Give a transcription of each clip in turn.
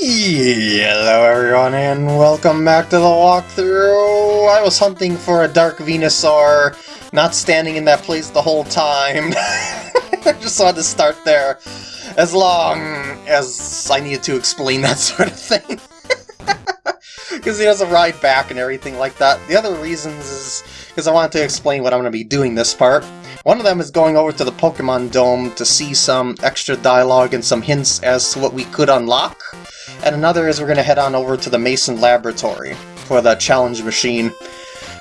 Hello everyone and welcome back to the walkthrough! I was hunting for a Dark Venusaur, not standing in that place the whole time. I just wanted to start there, as long as I needed to explain that sort of thing. Because he has a ride back and everything like that. The other reasons is because I wanted to explain what I'm going to be doing this part. One of them is going over to the Pokemon Dome to see some extra dialogue and some hints as to what we could unlock. And another is we're going to head on over to the Mason Laboratory for the challenge machine.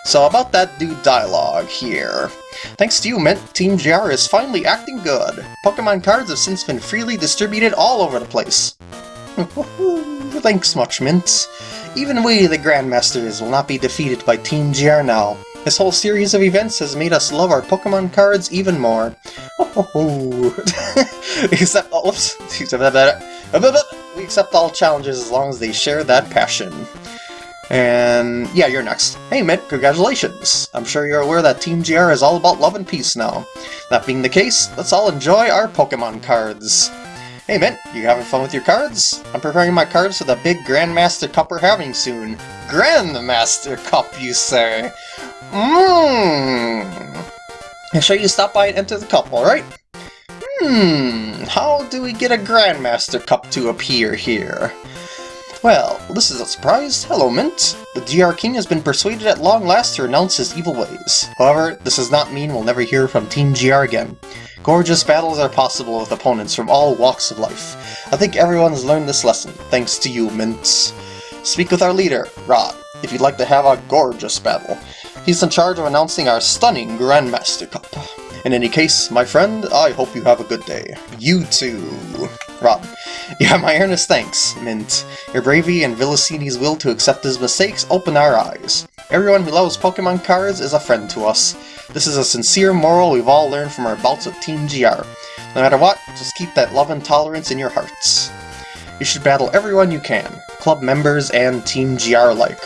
So about that dude dialogue here. Thanks to you, Mint, Team GR is finally acting good. Pokemon cards have since been freely distributed all over the place. Thanks much, Mint. Even we, the Grandmasters, will not be defeated by Team GR now. This whole series of events has made us love our Pokemon cards even more. Except, oops, uh, we accept all challenges as long as they share that passion. And yeah, you're next. Hey Mint, congratulations! I'm sure you're aware that Team GR is all about love and peace now. That being the case, let's all enjoy our Pokemon cards. Hey Mint, you having fun with your cards? I'm preparing my cards for the big Grandmaster Cup we're having soon. Grandmaster Cup, you say? Mmm. I'll show you stop by and enter the cup, alright? Hmm, how do we get a Grandmaster Cup to appear here? Well, this is a surprise. Hello, Mint. The GR King has been persuaded at long last to renounce his evil ways. However, this does not mean we'll never hear from Team GR again. Gorgeous battles are possible with opponents from all walks of life. I think everyone's learned this lesson, thanks to you, Mint. Speak with our leader, Rod, if you'd like to have a gorgeous battle. He's in charge of announcing our stunning Grandmaster Cup. In any case, my friend, I hope you have a good day. You too. You have my earnest thanks, Mint. Your bravery and Villasini's will to accept his mistakes open our eyes. Everyone who loves Pokemon cards is a friend to us. This is a sincere moral we've all learned from our bouts with Team GR. No matter what, just keep that love and tolerance in your hearts. You should battle everyone you can, club members and Team GR alike.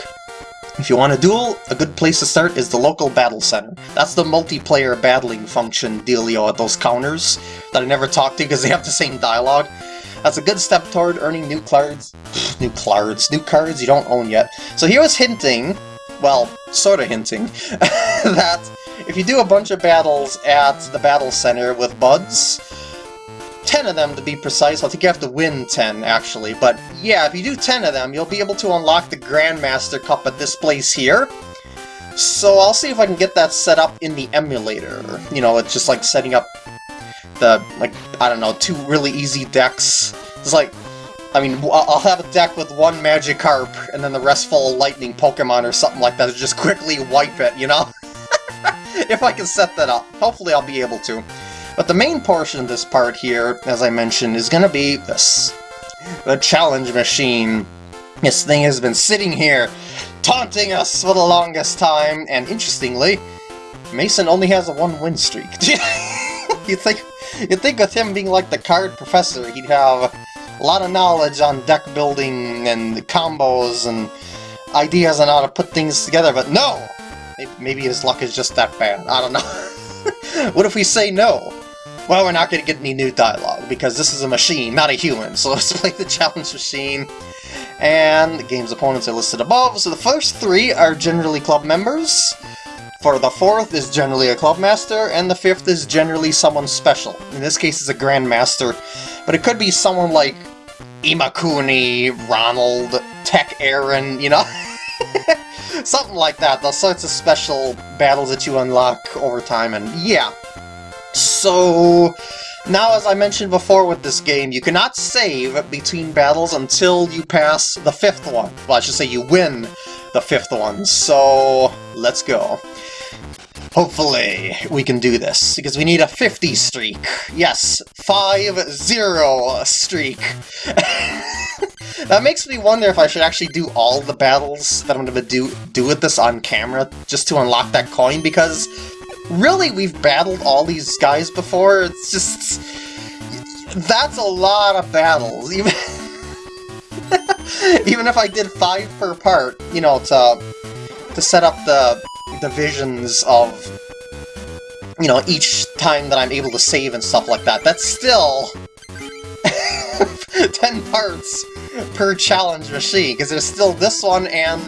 If you want a duel, a good place to start is the local battle center. That's the multiplayer battling function dealio at those counters that I never talked to because they have the same dialogue. That's a good step toward earning new cards, new cards, new cards you don't own yet. So he was hinting, well, sort of hinting, that if you do a bunch of battles at the battle center with buds, 10 of them to be precise, I think you have to win 10 actually, but yeah, if you do 10 of them, you'll be able to unlock the Grandmaster Cup at this place here. So I'll see if I can get that set up in the emulator. You know, it's just like setting up the, like, I don't know, two really easy decks. It's like, I mean, I'll have a deck with one Magikarp, and then the rest full of Lightning Pokemon or something like that to just quickly wipe it, you know? if I can set that up. Hopefully I'll be able to. But the main portion of this part here, as I mentioned, is going to be this. The challenge machine. This thing has been sitting here, taunting us for the longest time, and interestingly, Mason only has a one-win streak. you think you'd think with him being like the card professor, he'd have a lot of knowledge on deck building and combos and ideas on how to put things together, but no! Maybe his luck is just that bad. I don't know. what if we say no? Well, we're not going to get any new dialogue, because this is a machine, not a human, so let's play the challenge machine. And the game's opponents are listed above, so the first three are generally club members, for the fourth is generally a club master, and the fifth is generally someone special. In this case, it's a grandmaster, but it could be someone like Imakuni, Ronald, Tech Aaron, you know? Something like that, those sorts of special battles that you unlock over time, and yeah. So, now as I mentioned before with this game, you cannot save between battles until you pass the fifth one. Well, I should say you win the fifth one, so let's go. Hopefully, we can do this, because we need a 50 streak. Yes, 5-0 streak. that makes me wonder if I should actually do all the battles that I'm going to do, do with this on camera, just to unlock that coin, because really, we've battled all these guys before. It's just... That's a lot of battles, even... even if I did five per part, you know, to, to set up the divisions of, you know, each time that I'm able to save and stuff like that. That's still... 10 parts per challenge machine, because there's still this one and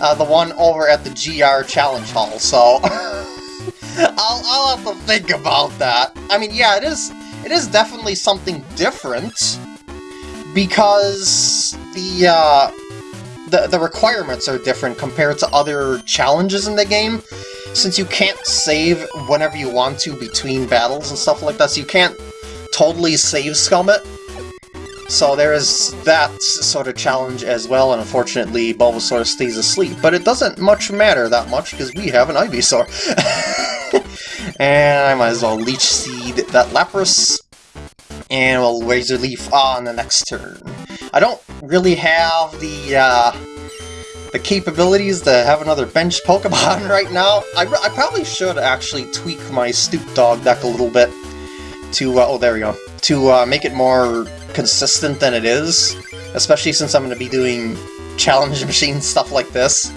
uh, the one over at the GR Challenge Hall, so... I'll, I'll have to think about that. I mean, yeah, it is, it is definitely something different, because the, uh, the, the requirements are different compared to other challenges in the game, since you can't save whenever you want to between battles and stuff like that, so you can't totally save scum. So there is that sort of challenge as well, and unfortunately Bulbasaur stays asleep. But it doesn't much matter that much, because we have an Ivysaur. and I might as well Leech Seed that Lapras, and we'll Razor Leaf on the next turn. I don't really have the, uh, the capabilities to have another bench Pokemon right now. I, I probably should actually tweak my Stoop Dog deck a little bit to, uh, oh there we go, to uh, make it more consistent than it is, especially since I'm going to be doing challenge machine stuff like this.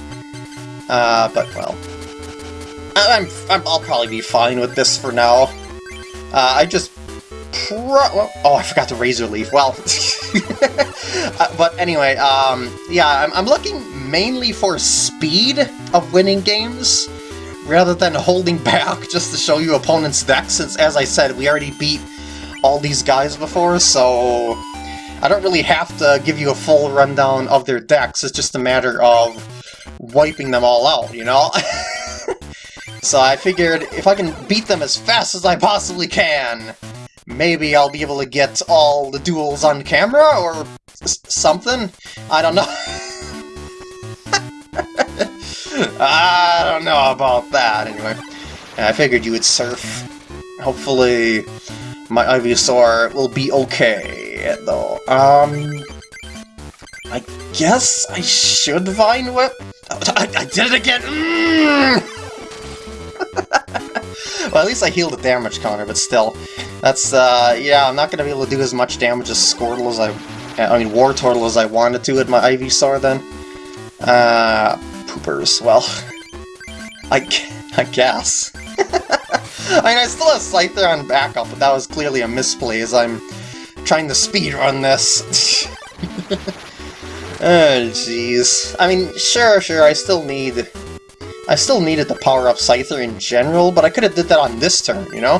Uh, but, well, I'm, i will probably be fine with this for now. Uh, I just oh, I forgot the Razor Leaf. Well, uh, but anyway, um, yeah, I'm, I'm looking mainly for speed of winning games, rather than holding back just to show you opponent's deck, since, as I said, we already beat all these guys before, so I don't really have to give you a full rundown of their decks, it's just a matter of wiping them all out, you know? so I figured if I can beat them as fast as I possibly can, maybe I'll be able to get all the duels on camera, or something? I don't know. I don't know about that, anyway. I figured you would surf. Hopefully, my Ivysaur will be okay, though. Um, I guess I should Vine Whip? I, I did it again! Mm! well, at least I healed the damage counter, but still. That's, uh, yeah, I'm not going to be able to do as much damage as Squirtle as I... I mean, Wartortle as I wanted to with my Ivysaur then. Uh, poopers, well... I, I guess. I mean, I still have Scyther on backup, but that was clearly a misplay as I'm trying to speedrun this. oh, jeez. I mean, sure, sure, I still need... I still needed to power up Scyther in general, but I could have did that on this turn, you know?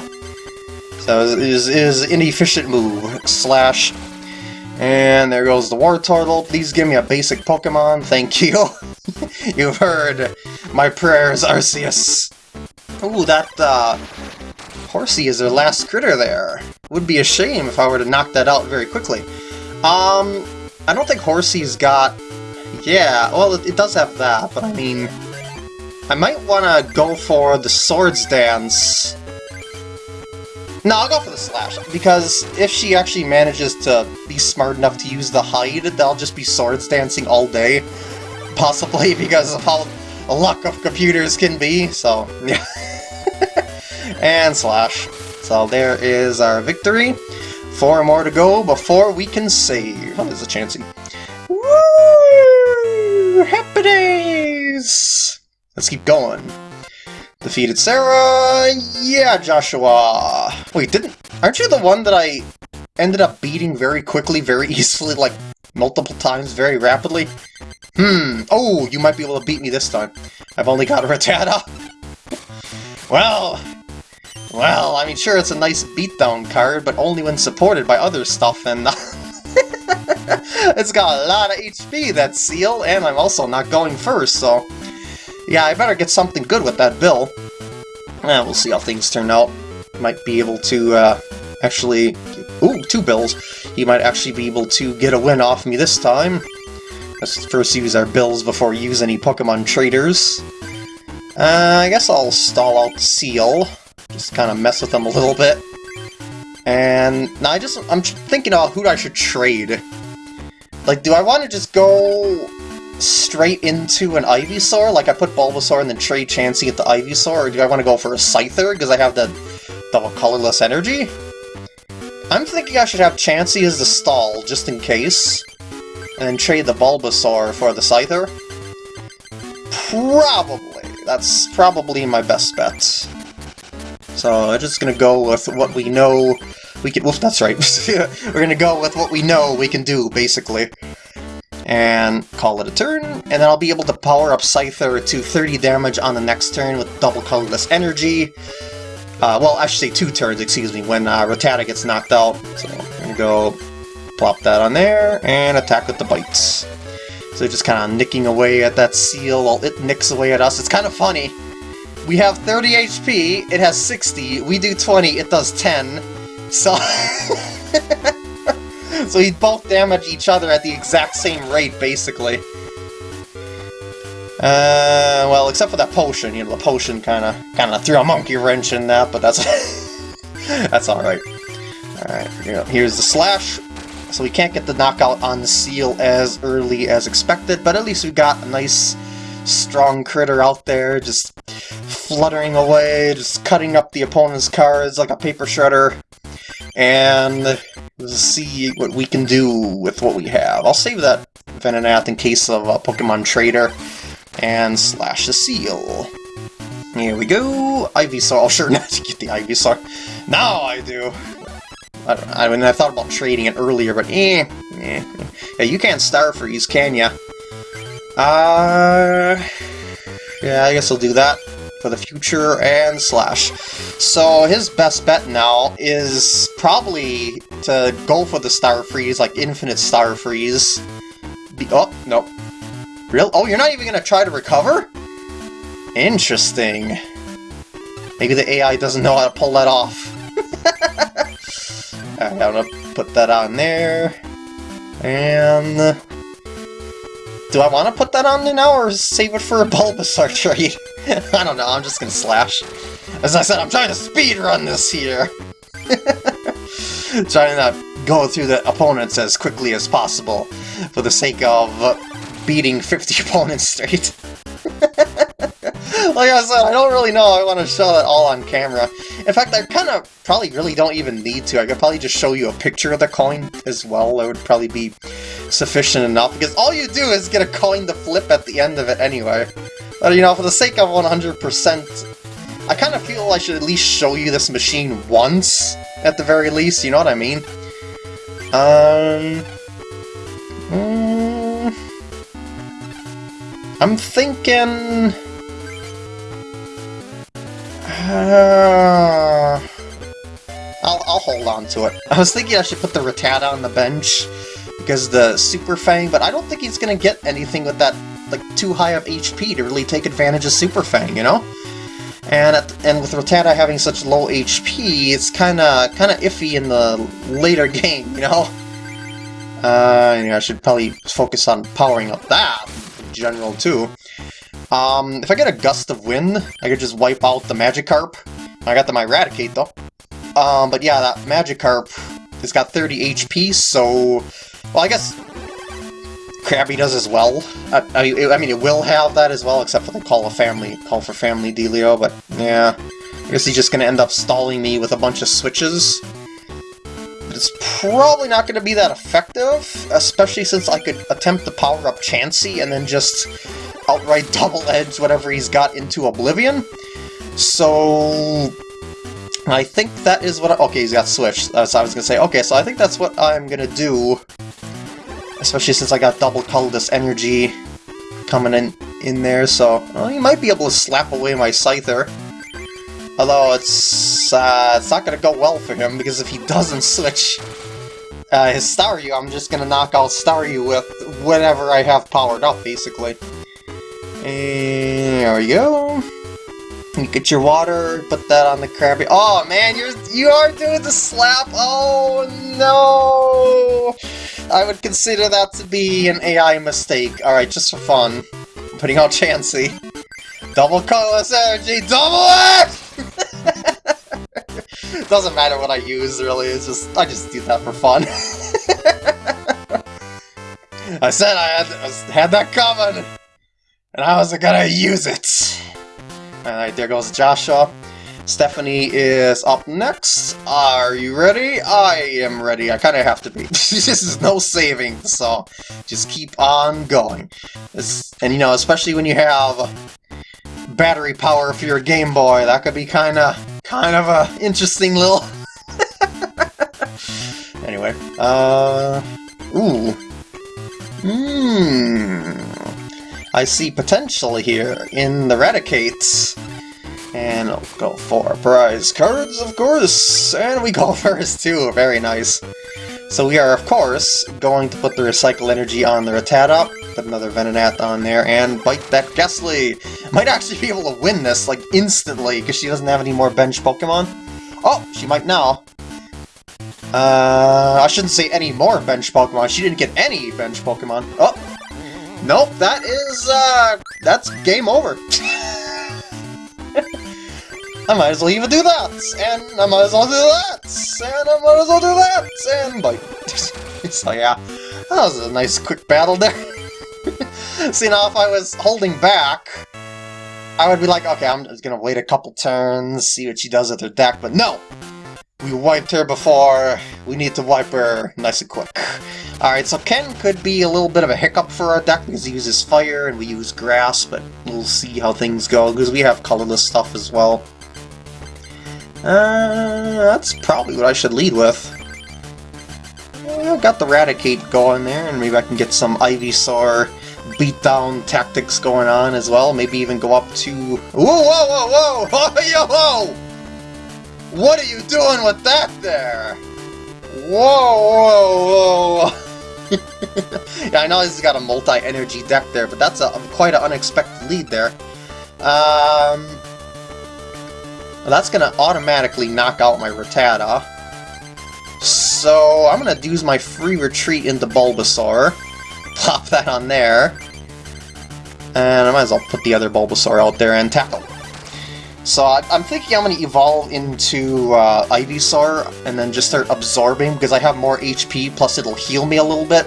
So it is, is inefficient move. Slash. And there goes the Wartortle. Please give me a basic Pokemon. Thank you. You've heard my prayers, Arceus. Ooh, that, uh, Horsea is their last critter there. Would be a shame if I were to knock that out very quickly. Um, I don't think Horsea's got... Yeah, well, it, it does have that, but I mean... I might want to go for the Swords Dance. No, I'll go for the Slash, because if she actually manages to be smart enough to use the Hide, they'll just be Swords Dancing all day. Possibly because of how luck of computers can be, so... Yeah. and slash. So there is our victory. Four more to go before we can save. Oh, there's a Chansey. Woo! Happy days! Let's keep going. Defeated Sarah! Yeah, Joshua! Wait, didn't... Aren't you the one that I ended up beating very quickly, very easily, like, multiple times, very rapidly? Hmm, oh, you might be able to beat me this time. I've only got a Rattata. well, well, I mean, sure, it's a nice beatdown card, but only when supported by other stuff, and... it's got a lot of HP, that Seel, and I'm also not going first, so... Yeah, I better get something good with that bill. Eh, we'll see how things turn out. Might be able to, uh, actually... Ooh, two bills. He might actually be able to get a win off me this time. Let's first use our bills before we use any Pokemon traders. Uh, I guess I'll stall out Seel. Just kind of mess with them a little bit. And now I just, I'm thinking about who I should trade. Like, do I want to just go straight into an Ivysaur? Like I put Bulbasaur and then trade Chansey at the Ivysaur? Or do I want to go for a Scyther because I have the double colorless energy? I'm thinking I should have Chansey as the stall, just in case. And then trade the Bulbasaur for the Scyther. Probably. That's probably my best bet. So I'm just gonna go with what we know we can, oof, that's right. We're gonna go with what we know we can do, basically. And call it a turn, and then I'll be able to power up Scyther to 30 damage on the next turn with double colorless energy. Uh, well, I should say two turns, excuse me, when uh, Rattata gets knocked out. So I'm gonna go plop that on there, and attack with the bites. So just kind of nicking away at that Seel while it nicks away at us. It's kind of funny. We have 30 HP, it has 60, we do 20, it does 10. So... so we both damage each other at the exact same rate, basically. Uh, well, except for that potion, you know, the potion kind of kind of threw a monkey wrench in that, but that's that's all right. All right, here's the slash. So we can't get the knockout on the Seel as early as expected, but at least we got a nice strong critter out there, just fluttering away, just cutting up the opponent's cards like a paper shredder. And we'll see what we can do with what we have. I'll save that Venonat in case of a Pokemon Trader, and slash the Seel. Here we go! Ivysaur. Oh, sure, not to get the Ivysaur. Now I do! I, I mean, I thought about trading it earlier, but eh, eh. Yeah, you can't Star Freeze, can ya? Uh, yeah, I guess I'll do that for the future and slash. So his best bet now is probably to go for the Star Freeze, like infinite Star Freeze. Be oh, no. Real? Oh, you're not even going to try to recover? Interesting. Maybe the AI doesn't know how to pull that off. I'm gonna put that on there. And... Do I want to put that on now, or save it for a Bulbasaur trade? I don't know, I'm just gonna slash. As I said, I'm trying to speed run this here! trying to go through the opponents as quickly as possible, for the sake of beating 50 opponents straight. Like I said, I don't really know I want to show that all on camera. In fact, I kind of probably really don't even need to. I could probably just show you a picture of the coin as well. That would probably be sufficient enough, because all you do is get a coin to flip at the end of it anyway. But, you know, for the sake of 100%, I kind of feel I should at least show you this machine once, at the very least, you know what I mean? Um... Mm, I'm thinking... I'll, I'll hold on to it. I was thinking I should put the Rattata on the bench because the Super Fang, but I don't think he's going to get anything with that like too high of HP to really take advantage of Super Fang, you know? And at, and with Rattata having such low HP, it's kind of kind of iffy in the later game, you know? Uh, yeah, I should probably focus on powering up that in general too. Um, if I get a Gust of Wind, I could just wipe out the Magikarp. I got them Eradicate, though. Um, but yeah, that Magikarp has got 30 HP, so... Well, I guess Krabby does as well. I, I, mean, I mean, it will have that as well, except for the Call of Family, Call for Family dealio, but yeah. I guess he's just gonna end up stalling me with a bunch of switches. But it's probably not gonna be that effective, especially since I could attempt to power up Chansey and then just outright double-edge whatever he's got into Oblivion. So... I think that is what I, Okay, he's got Switch. Uh, so I was gonna say, okay, so I think that's what I'm gonna do. Especially since I got double colorless energy coming in, in there, so... Well, he might be able to slap away my Scyther. Although it's, uh, it's not gonna go well for him, because if he doesn't switch uh, his Staryu, I'm just gonna knock out Staryu with whatever I have powered up, basically. And there we go. You get your water, put that on the Krabby. Oh man, you're you are doing the slap. Oh no! I would consider that to be an AI mistake. Alright, just for fun. I'm putting out Chansey. Double colorless energy, double it! Doesn't matter what I use really, it's just I just do that for fun. I said I had, I had that coming! And I wasn't gonna use it. Alright, there goes Joshua. Stephanie is up next. Are you ready? I am ready. I kind of have to be. this is no saving, so just keep on going. It's, and you know, especially when you have battery power for your Game Boy, that could be kind of kind of a interesting little Anyway, uh... Ooh. Hmm... I see potential here in the Raticates. And I'll go for prize cards, of course! And we go first too, very nice. So we are, of course, going to put the Recycle Energy on the Rattata, put another Venonat on there, and bite that Gastly! Might actually be able to win this, like, instantly, because she doesn't have any more bench Pokemon. Oh, she might now. Uh, I shouldn't say any more bench Pokemon. She didn't get any bench Pokemon. Oh! Nope, that is, uh, that's game over. I might as well even do that, and I might as well do that, and I might as well do that, and bite. so yeah, that was a nice quick battle there. See now, if I was holding back, I would be like, okay, I'm just gonna wait a couple turns, see what she does with her deck, but no! We wiped her before, we need to wipe her nice and quick. Alright, so Ken could be a little bit of a hiccup for our deck because he uses fire and we use grass, but we'll see how things go because we have colorless stuff as well. Uh, that's probably what I should lead with. I've got the Raticate going there, and maybe I can get some Ivysaur beatdown tactics going on as well. Maybe even go up to... Whoa, whoa, whoa, whoa! Yo, whoa! What are you doing with that there? Whoa, whoa, whoa! yeah, I know he's got a multi-energy deck there, but that's a, quite an unexpected lead there. Um, that's going to automatically knock out my Rattata. So I'm going to use my free retreat into Bulbasaur. Plop that on there. And I might as well put the other Bulbasaur out there and tackle. So I, am thinking I'm going to evolve into uh, Ivysaur and then just start absorbing because I have more HP, plus it'll heal me a little bit.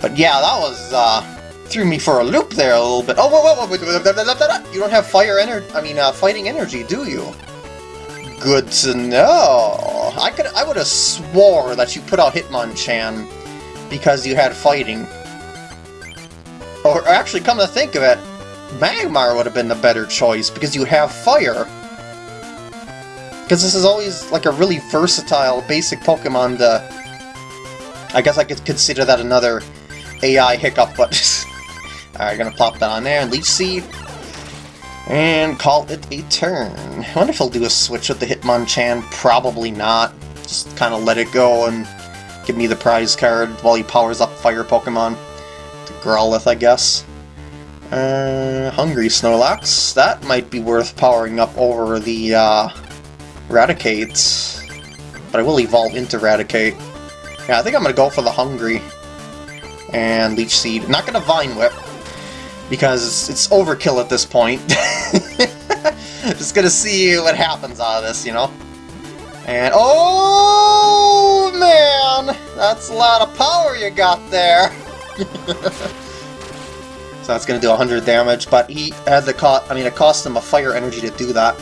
But yeah, that was uh, threw me for a loop there a little bit. Oh, whoa, whoa, whoa, you don't have fire energy, I mean, uh, fighting energy, do you? Good to know. I could, I would have swore that you put out Hitmonchan because you had fighting. Or actually, come to think of it, Magmar would have been the better choice because you have fire. Because this is always like a really versatile basic Pokemon to... I guess I could consider that another AI hiccup, but Alright, gonna plop that on there, and Leech Seed, and call it a turn. I wonder if he'll do a switch with the Hitmonchan. Probably not. Just kind of let it go and give me the prize card while he powers up Fire Pokemon. The Growlithe, I guess. Uh, Hungry Snorlax. That might be worth powering up over the uh, Raticate. But I will evolve into Raticate. Yeah, I think I'm going to go for the Hungry and Leech Seed. not going to Vine Whip because it's overkill at this point. Just gonna see what happens out of this, you know? And, oh man! That's a lot of power you got there! so that's gonna do 100 damage, but he had the cost, I mean, it cost him a fire energy to do that.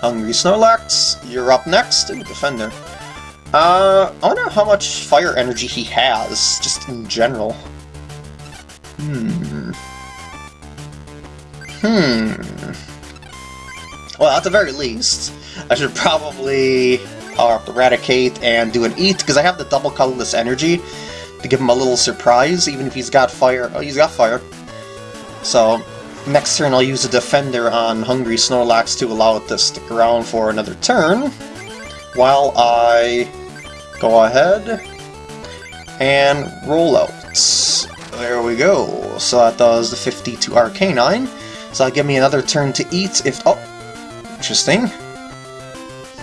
Hungry Snorlax, you're up next. Ooh, Defender. Uh, I wonder how much fire energy he has, just in general. Hmm. Hmm. Well, at the very least, I should probably the Raticate and do an Eat, because I have the double colorless energy to give him a little surprise, even if he's got fire. Oh, he's got fire. So, next turn I'll use a Defender on Hungry Snorlax to allow it to stick around for another turn, while I go ahead and roll out. There we go. So that does the 50 to Arcanine. So that'll give me another turn to eat if... Oh! Interesting.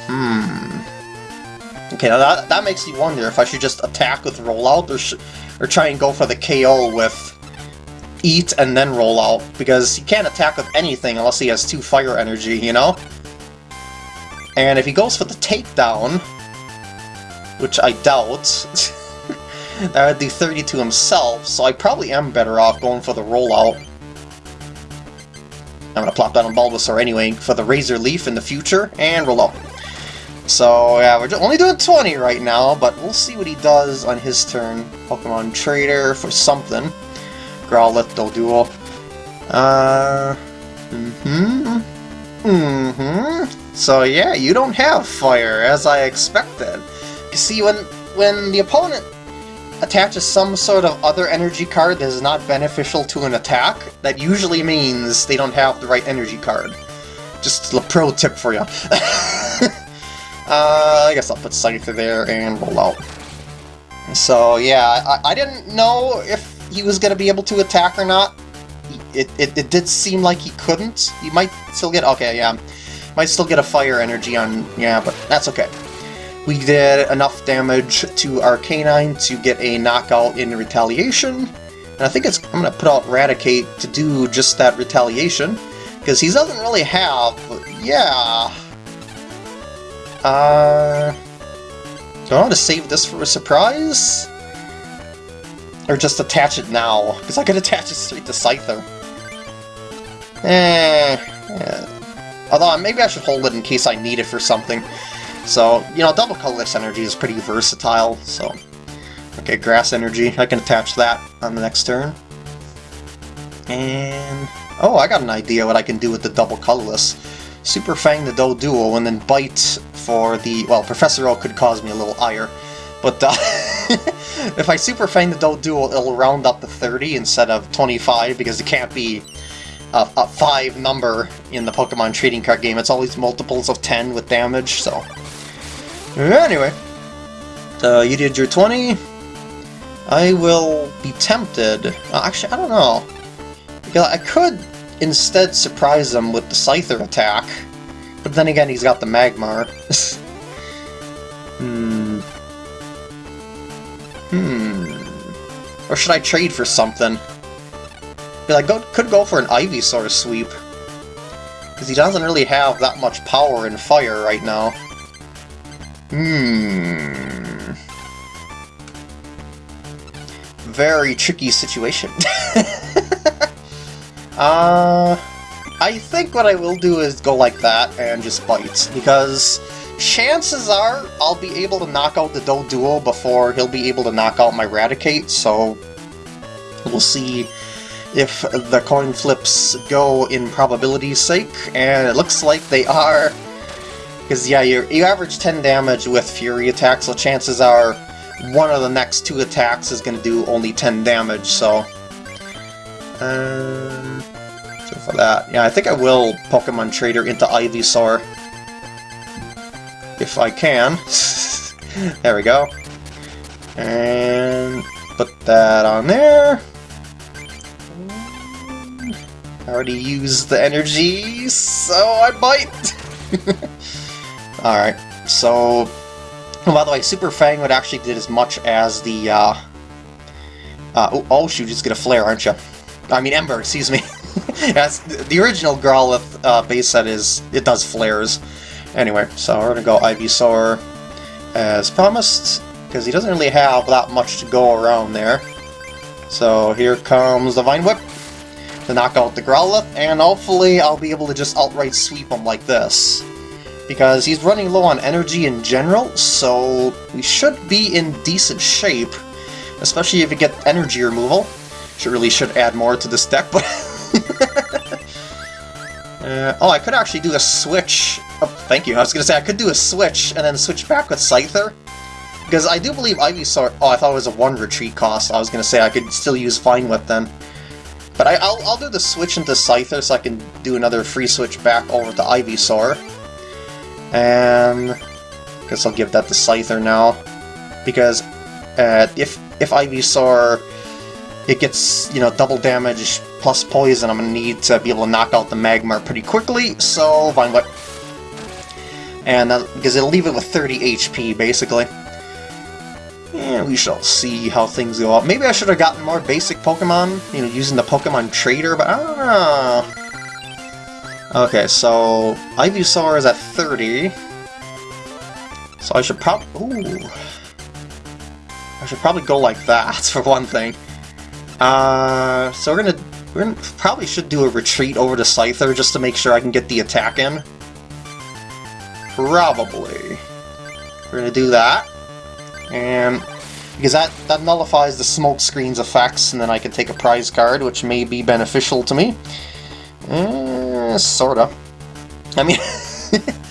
Hmm... Okay, now that, that makes me wonder if I should just attack with rollout or, or try and go for the KO with eat and then roll out, because he can't attack with anything unless he has two fire energy, you know? And if he goes for the takedown, which I doubt, that would do 30 to himself, so I probably am better off going for the rollout. I'm gonna plop down on Bulbasaur anyway for the Razor Leaf in the future, and roll out. So yeah, we're only doing 20 right now, but we'll see what he does on his turn. Pokemon Trader for something. Growlithe, Doduo. Uh... Mm-hmm. Mm-hmm. So yeah, you don't have fire, as I expected. You see, when when the opponent attaches some sort of other energy card that is not beneficial to an attack, that usually means they don't have the right energy card. Just a pro tip for you. uh, I guess I'll put Scyther there and roll out. So yeah, I, I didn't know if he was going to be able to attack or not. It, it, it did seem like he couldn't. He might still get... Okay, yeah. Might still get a fire energy on... Yeah, but that's okay. We did enough damage to Arcanine to get a knockout in retaliation. And I think it's I'm going to put out Raticate to do just that retaliation. Because he doesn't really have... Yeah... Uh... Do I want to save this for a surprise? Or just attach it now? Because I could attach it straight to Scyther. Eh, eh. Although maybe I should hold it in case I need it for something. So, you know, double colorless energy is pretty versatile, so... Okay, grass energy, I can attach that on the next turn. And... Oh, I got an idea what I can do with the double colorless. Super Fang the Doduo, and then Bite for the... Well, Professor Oak could cause me a little ire. But uh, if I Super Fang the Doduo, it'll round up to 30 instead of 25, because it can't be a, a 5 number in the Pokemon trading card game. It's always multiples of 10 with damage, so... Anyway, uh, you did your 20. I will be tempted. Uh, actually, I don't know. Because I could instead surprise him with the Scyther attack. But then again, he's got the Magmar. hmm. Hmm. Or should I trade for something? I go, could go for an Ivysaur sweep. Because he doesn't really have that much power in fire right now. Hmm. Very tricky situation. uh, I think what I will do is go like that and just bite, because chances are I'll be able to knock out the Doduo before he'll be able to knock out my Raticate, so we'll see if the coin flips go in probability's sake, and it looks like they are. Because, yeah, you you average 10 damage with Fury attacks, so chances are one of the next two attacks is going to do only 10 damage, so... Um, so for that, yeah, I think I will Pokemon Trader into Ivysaur. If I can. there we go. And put that on there. I already used the energy, so I bite! Alright, so... Oh, by the way, Super Fang would actually did as much as the, uh... uh oh, oh, shoot, just get a flare, aren't you? I mean, Ember, excuse me. That's, the original Growlithe uh, base set is, it does flares. Anyway, so we're gonna go Ivysaur as promised, because he doesn't really have that much to go around there. So here comes the Vine Whip to knock out the Growlithe, and hopefully I'll be able to just outright sweep him like this because he's running low on energy in general, so we should be in decent shape, especially if we get energy removal. Should really should add more to this deck, but... uh, oh, I could actually do a switch. Oh, thank you. I was to say I could do a switch and then switch back with Scyther. Because I do believe Ivysaur... Oh, I thought it was a one retreat cost. I was to say I could still use Vine Whip then. But I, will I'll do the switch into Scyther so I can do another free switch back over to Ivysaur. And I guess I'll give that to Scyther now. Because uh, if if Ivysaur it gets, you know, double damage plus poison, I'm going to need to be able to knock out the Magmar pretty quickly, so Vine Whip. And uh, because it'll leave it with 30 HP, basically. And we shall see how things go up. Maybe I should have gotten more basic Pokemon, you know, using the Pokemon Trader, but I don't know. Okay, so Ivysaur is at 30. So I should probably... Ooh. I should probably go like that, for one thing. Uh, so we're gonna... We're gonna probably should do a retreat over to Scyther just to make sure I can get the attack in. Probably. We're gonna do that. And... Because that, that nullifies the smoke screen's effects, and then I can take a prize card, which may be beneficial to me. Mm, sorta. I mean,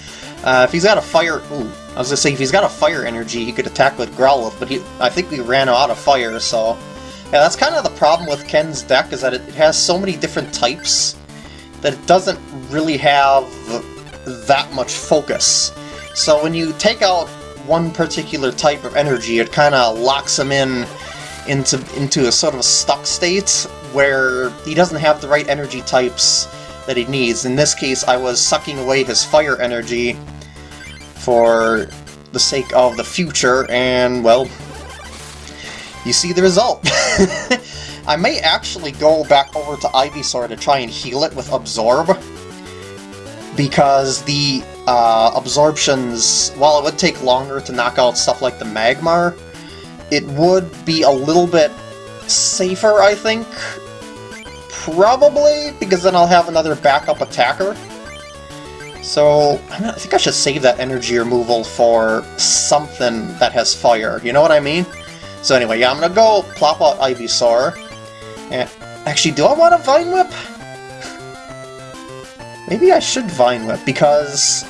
Uh, if he's got a fire... Ooh, I was gonna say, if he's got a fire energy, he could attack with Growlithe, but he, I think we ran out of fire, so... Yeah, that's kind of the problem with Ken's deck, is that it, has so many different types that it doesn't really have that much focus. So when you take out one particular type of energy, it kind of locks him in into into a sort of a stuck state where he doesn't have the right energy types that he needs. In this case, I was sucking away his fire energy for the sake of the future, and, well, you see the result. I may actually go back over to Ivysaur to try and heal it with Absorb, because the uh, absorptions, while it would take longer to knock out stuff like the Magmar, it would be a little bit safer, I think. Probably, because then I'll have another backup attacker. So, I think I should save that energy removal for something that has fire, you know what I mean? So anyway, yeah, I'm gonna go plop out Ivysaur. And actually, do I want a Vine Whip? Maybe I should Vine Whip, because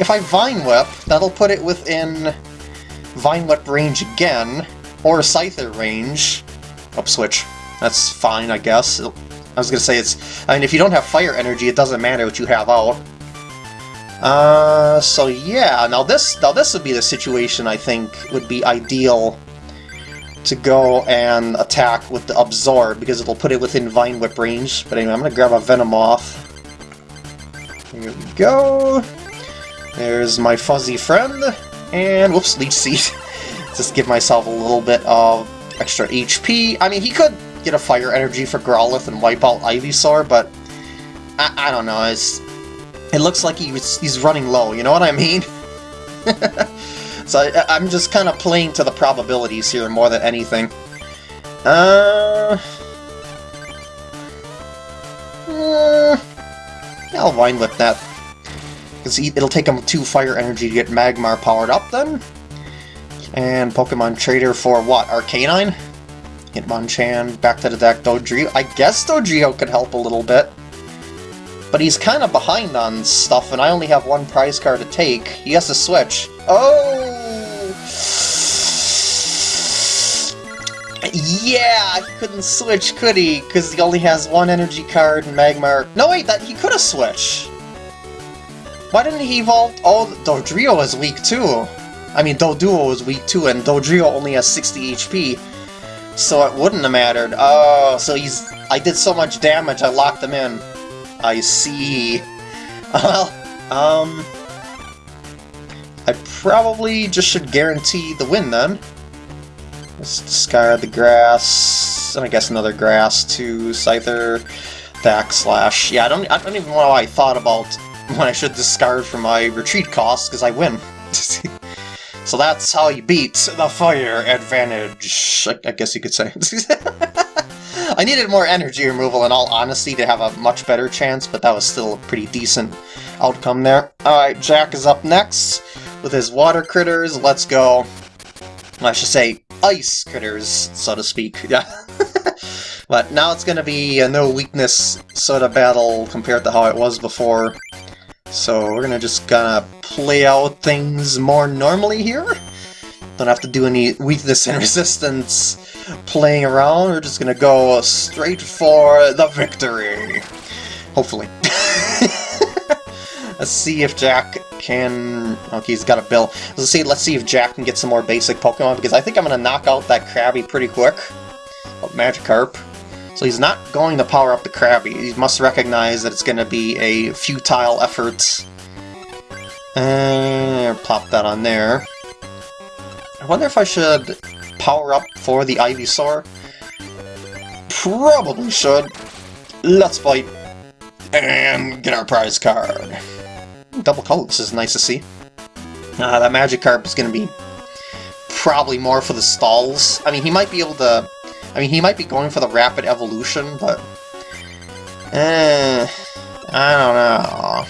if I Vine Whip, that'll put it within Vine Whip range again, or Scyther range. Up switch. That's fine, I guess. I was gonna say it's... I mean, if you don't have fire energy, it doesn't matter what you have out. Uh, so yeah, now this, now this would be the situation I think would be ideal to go and attack with the Absorb, because it'll put it within Vine Whip range. But anyway, I'm gonna grab a Venomoth. Here we go. There's my fuzzy friend, and whoops, Leech Seed. Just give myself a little bit of extra HP. I mean, he could get a Fire Energy for Growlithe and wipe out Ivysaur, but I, I don't know, it's, it looks like he was, he's running low, you know what I mean? so I, I'm just kind of playing to the probabilities here more than anything. Uh... uh I'll Vine Whip that. Because it'll take him 2 fire energy to get Magmar powered up then. And Pokemon Trader for what? Arcanine? Hitmonchan, back to the deck, Dodrio. I guess Dodrio could help a little bit. But he's kind of behind on stuff, and I only have one prize card to take. He has to switch. Oh! Yeah, he couldn't switch, could he? Because he only has one energy card and Magmar... No, wait, that he could have switched! Why didn't he evolve... Oh, Dodrio is weak too! I mean, Doduo is weak too, and Dodrio only has 60 HP. So it wouldn't have mattered. Oh, so he's... I did so much damage, I locked him in. I see. Well, um... I probably just should guarantee the win then. Let's discard the grass, and I guess another grass to Scyther, backslash. Yeah, I don't, I don't even know why I thought about when I should discard for my retreat cost, because I win. so that's how you beat the fire advantage, I, I guess you could say. I needed more energy removal in all honesty to have a much better chance, but that was still a pretty decent outcome there. Alright, Jack is up next with his water critters. Let's go. I should say ice critters, so to speak. Yeah. but now it's going to be a no weakness sort of battle compared to how it was before. So we're going to just of play out things more normally here. Don't have to do any weakness and resistance playing around. We're just going to go straight for the victory. Hopefully. Let's see if Jack can... Okay, he's got a bill. Let's see, let's see if Jack can get some more basic Pokemon, because I think I'm going to knock out that Krabby pretty quick. Oh, Magikarp. So he's not going to power up the Krabby. He must recognize that it's going to be a futile effort. And plop that on there. I wonder if I should power up for the Ivysaur. Probably should. Let's fight. And get our prize card. Double colors is nice to see. Uh, that Magikarp is going to be probably more for the stalls. I mean, he might be able to... I mean, he might be going for the rapid evolution, but... Eh... I don't know.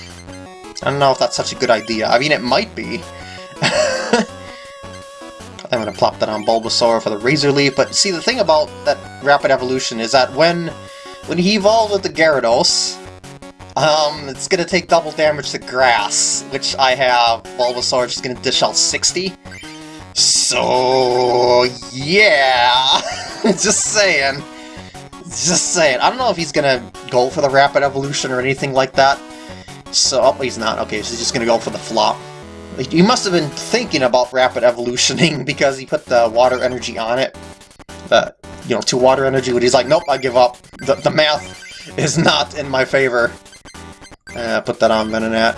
I don't know if that's such a good idea. I mean, it might be. I'm going to plop that on Bulbasaur for the Razor Leaf, but see, the thing about that rapid evolution is that when when he evolved with the Gyarados, Um, it's gonna take double damage to grass, which I have Bulbasaur, is gonna dish out 60. So, yeah! Just saying. Just saying. I don't know if he's gonna go for the Rapid Evolution or anything like that. So, oh, he's not. Okay, so he's just gonna go for the flop. He must have been thinking about Rapid Evolutioning because he put the Water Energy on it. Uh, you know, two Water Energy, but he's like, nope, I give up. The, the math is not in my favor. Uh, put that on Venonat.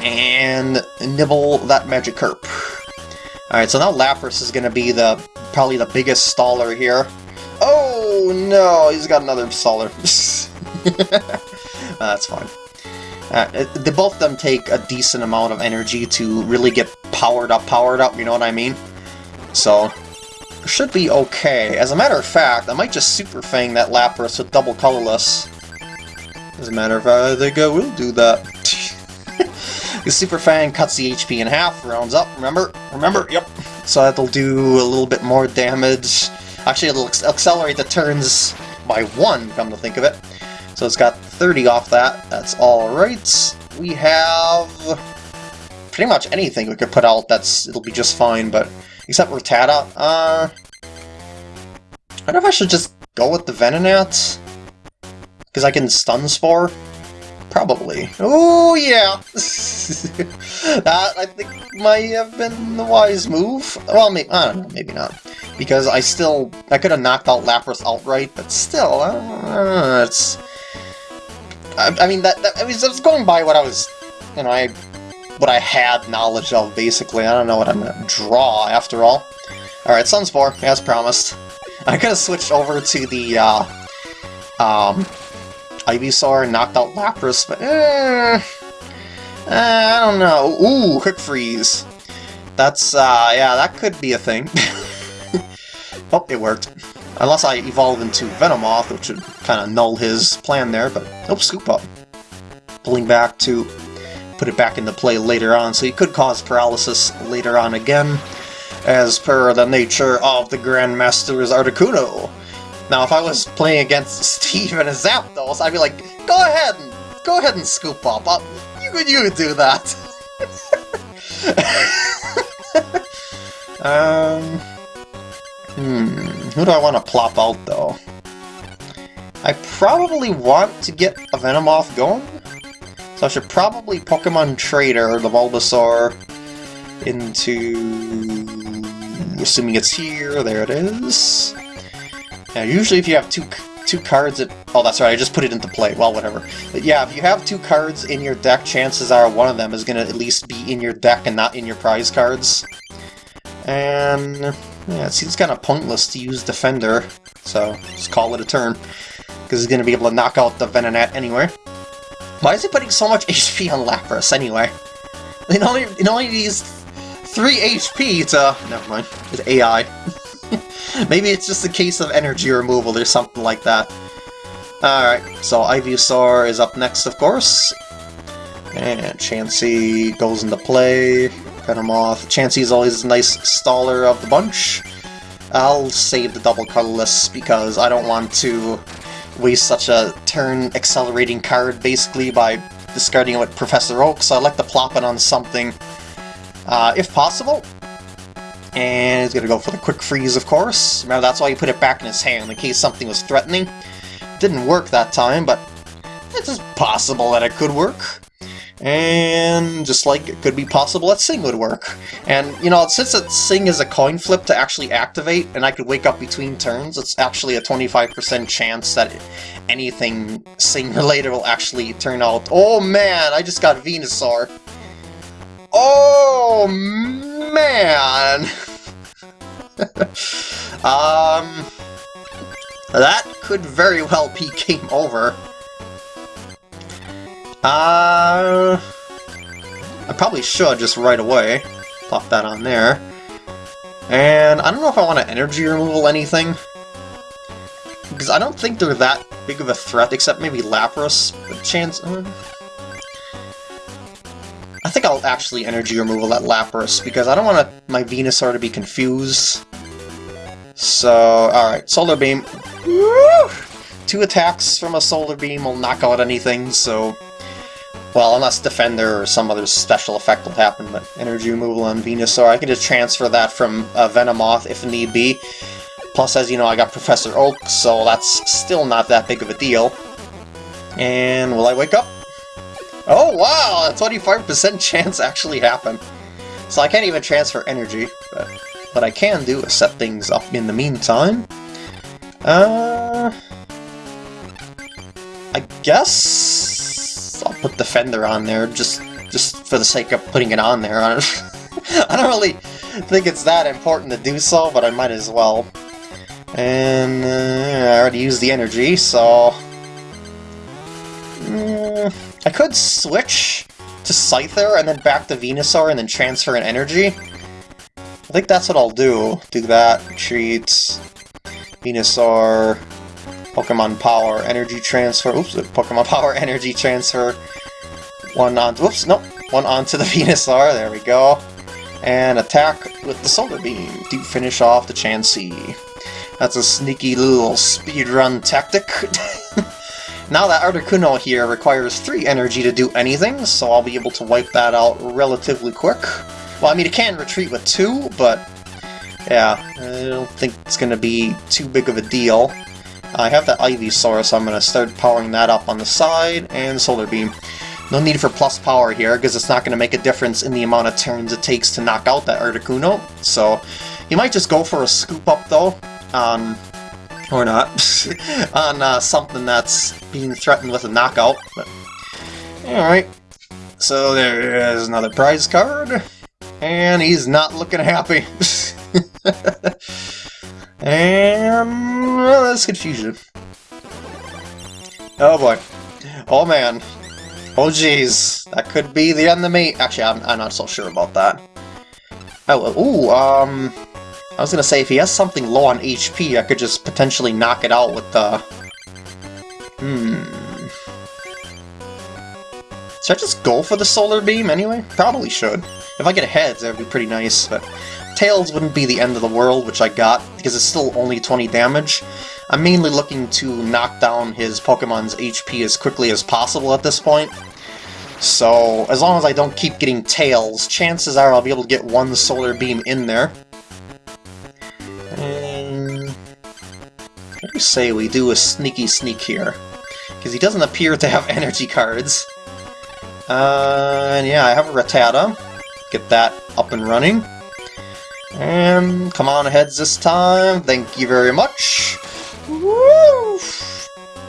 And nibble that magic Magikarp. Alright, so now Lapras is to be the probably the biggest staller here. Oh no, he's got another staller. uh, that's fine. Uh, they both of them take a decent amount of energy to really get powered up, powered up, you know what I mean? So, should be okay. As a matter of fact, I might just Super Fang that Lapras with double colorless. As a matter of fact, I think I will do that. The Super Fang cuts the HP in half, rounds up, remember? Remember? Yep. So that'll do a little bit more damage. Actually, it'll accelerate the turns by one, come to think of it. So it's got 30 off that. That's alright. We have pretty much anything we could put out that's it'll be just fine, but except Rattata. Uh, I don't know if I should just go with the Venonat. Because I can Stun Spore. Probably. Oh, yeah! that, I think, might have been the wise move. Well, maybe, I don't know, maybe not. Because I still, I could have knocked out Lapras outright, but still, uh, it's... I, I mean, that, that I, was, I was going by what I was, you know, I, what I had knowledge of, basically. I don't know what I'm gonna draw, after all. Alright, Stun Spore, as promised. I could have switched over to the, uh, um, Ivysaur knocked out Lapras, but eh, eh, I don't know. Ooh, Quick Freeze. That's, uh, yeah, that could be a thing. oh, it worked. Unless I evolve into Venomoth, which would kind of null his plan there, but oh, Scoop Up. Pulling back to put it back into play later on, so he could cause paralysis later on again, as per the nature of the Grandmaster's Articuno. Now, if I was playing against Steve and his Zapdos, I'd be like, go ahead and go ahead and scoop up. I'll, you could you do that. um, hmm, who do I want to plop out though? I probably want to get a Venomoth going, so I should probably Pokemon Trader the Bulbasaur into... Assuming it's here, there it is. Now, usually if you have two two cards at... Oh, that's right, I just put it into play. Well, whatever. But yeah, if you have two cards in your deck, chances are one of them is going to at least be in your deck and not in your prize cards. And... Yeah, it seems kind of pointless to use Defender, so just call it a turn. Because he's going to be able to knock out the Venonat anyway. Why is he putting so much HP on Lapras anyway? It only, it only needs 3 HP to... Never mind, it's AI. Maybe it's just a case of energy removal or something like that. Alright, so Ivysaur is up next, of course. And Chansey goes into play. Venomoth. Chansey is always a nice staller of the bunch. I'll save the double colorless because I don't want to waste such a turn accelerating card basically by discarding it with Professor Oak, so I like to plop it on something uh, if possible. And he's gonna go for the quick freeze, of course. Remember, that's why he put it back in his hand, in case something was threatening. Didn't work that time, but it's possible that it could work. And just like it could be possible that Sing would work. And, you know, since it Sing is a coin flip to actually activate, and I could wake up between turns, it's actually a 25% chance that anything Sing-related will actually turn out. Oh man, I just got Venusaur. Oh man! um... That could very well be game over. Uh... I probably should just right away. Pop that on there. And I don't know if I want to energy removal anything. Because I don't think they're that big of a threat, except maybe Lapras. But chance... Uh, think I'll actually energy removal that Lapras, because I don't want my Venusaur to be confused. So, alright, Solar Beam. Woo! 2 two attacks from a Solar Beam will knock out anything, so... Well, unless Defender or some other special effect will happen, but Energy Removal on Venusaur, I can just transfer that from uh, Venomoth if need be. Plus, as you know, I got Professor Oak, so that's still not that big of a deal. And will I wake up? Oh wow, a 25% chance actually happened. So I can't even transfer energy, but what I can do is set things up in the meantime. Uh, I guess I'll put Defender on there just just for the sake of putting it on there. I don't really think it's that important to do so, but I might as well. And uh, I already used the energy, so... Mm, I could switch to Scyther and then back to Venusaur and then transfer an energy. I think that's what I'll do. Do that, retreat, Venusaur, Pokemon Power, Energy Transfer, oops, uh, Pokemon Power, Energy Transfer, one on, oops, nope, one onto the Venusaur, there we go, and attack with the Solar Beam to finish off the Chansey. That's a sneaky little speedrun tactic. now that Articuno here requires 3 energy to do anything, so I'll be able to wipe that out relatively quick. Well, I mean, it can retreat with 2, but yeah, I don't think it's going to be too big of a deal. I have the Ivysaur, so I'm going to start powering that up on the side, and Solar Beam. No need for plus power here, because it's not going to make a difference in the amount of turns it takes to knock out that Articuno, so you might just go for a scoop up though, on, or not, on uh, something that's being threatened with a knockout. But Alright, so there is another prize card, and he's not looking happy. and well, that's confusion. Oh boy. Oh man. Oh jeez. That could be the enemy. Actually, I'm, I'm not so sure about that. Oh, ooh, um... I was gonna say, if he has something low on HP, I could just potentially knock it out with the... Hmm... Should I just go for the Solar Beam anyway? Probably should. If I get heads, that would be pretty nice, but... Tails wouldn't be the end of the world, which I got, because it's still only 20 damage. I'm mainly looking to knock down his Pokemon's HP as quickly as possible at this point. So, as long as I don't keep getting Tails, chances are I'll be able to get one Solar Beam in there. Say we do a sneaky sneak here. Because he doesn't appear to have energy cards. Uh, and yeah, I have a Rattata. Get that up and running. And come on heads this time. Thank you very much. Woo!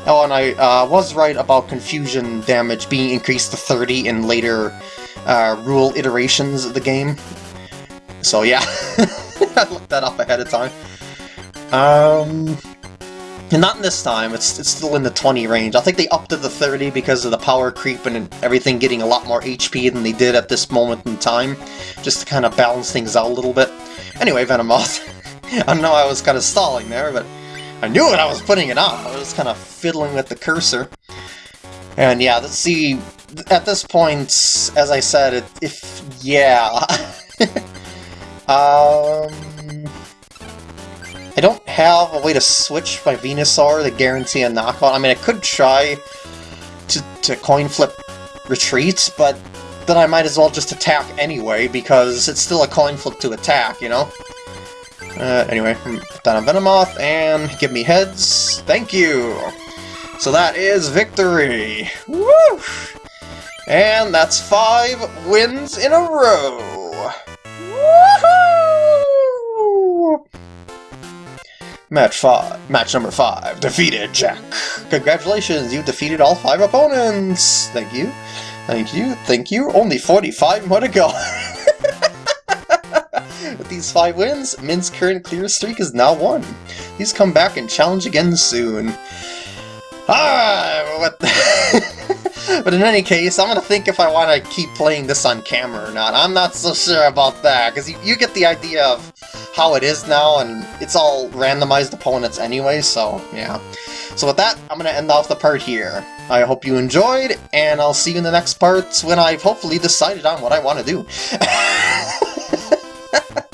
Oh, and I uh, was right about confusion damage being increased to 30 in later uh, rule iterations of the game. So yeah, I looked that up ahead of time. Um, and not in this time, it's, it's still in the 20 range. I think they upped to the 30 because of the power creep and everything getting a lot more HP than they did at this moment in time, just to kind of balance things out a little bit. Anyway, Venomoth, I know I was kind of stalling there, but I knew it, I was putting it on. I was kind of fiddling with the cursor. And yeah, let's see, at this point, as I said, it, if, yeah... um... I don't have a way to switch my Venusaur to guarantee a knockout. I mean, I could try to, to coin flip retreat, but then I might as well just attack anyway, because it's still a coin flip to attack, you know? Uh, anyway, put down a Venomoth, and give me heads. Thank you! So that is victory! Woo! And that's five wins in a row! Match 5. Match number 5. Defeated Jack. Congratulations, you defeated all 5 opponents! Thank you. Thank you. Thank you. Only 45 more to go. With these 5 wins, Min's current clear streak is now 1. Please come back and challenge again soon. Ah, what But in any case, I'm gonna think if I want to keep playing this on camera or not. I'm not so sure about that, because you, you get the idea of how it is now, and it's all randomized opponents anyway, so yeah. So with that, I'm going to end off the part here. I hope you enjoyed, and I'll see you in the next part when I've hopefully decided on what I want to do.